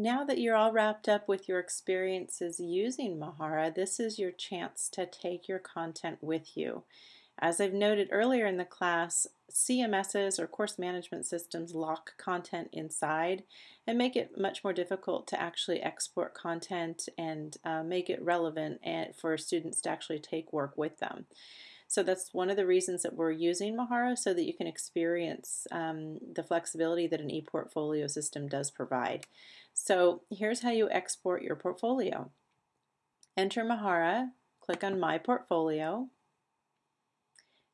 Now that you're all wrapped up with your experiences using Mahara, this is your chance to take your content with you. As I've noted earlier in the class, CMSs or course management systems lock content inside and make it much more difficult to actually export content and uh, make it relevant and for students to actually take work with them. So that's one of the reasons that we're using Mahara so that you can experience um, the flexibility that an ePortfolio system does provide. So here's how you export your portfolio. Enter Mahara, click on My Portfolio,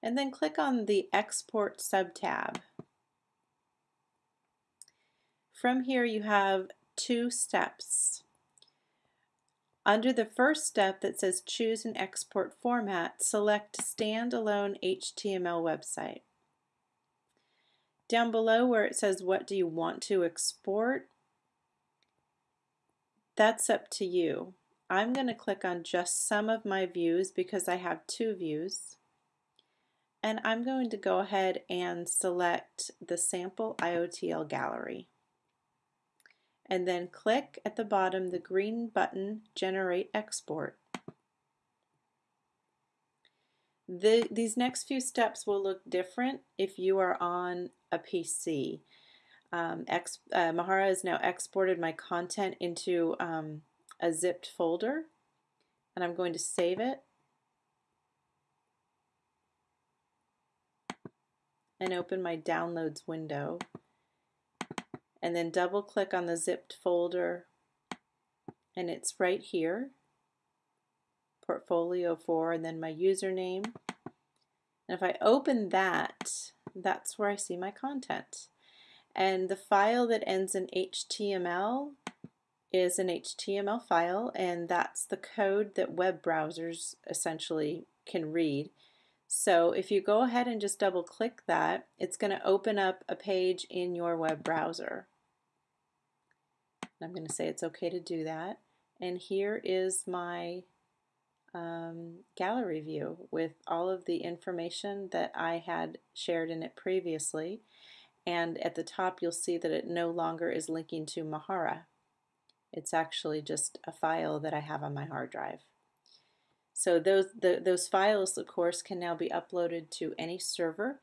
and then click on the Export subtab. From here you have two steps. Under the first step that says choose an export format, select standalone HTML website. Down below where it says what do you want to export, that's up to you. I'm going to click on just some of my views because I have two views. And I'm going to go ahead and select the sample IOTL gallery. And then click at the bottom the green button Generate Export. The, these next few steps will look different if you are on a PC. Um, ex, uh, Mahara has now exported my content into um, a zipped folder and I'm going to save it and open my downloads window and then double click on the zipped folder and it's right here portfolio 4 and then my username and if I open that that's where I see my content and the file that ends in HTML is an HTML file, and that's the code that web browsers essentially can read. So if you go ahead and just double click that, it's going to open up a page in your web browser. I'm going to say it's okay to do that. And here is my um, gallery view with all of the information that I had shared in it previously and at the top you'll see that it no longer is linking to Mahara. It's actually just a file that I have on my hard drive. So those, the, those files, of course, can now be uploaded to any server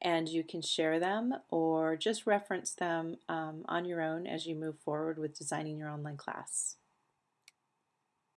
and you can share them or just reference them um, on your own as you move forward with designing your online class.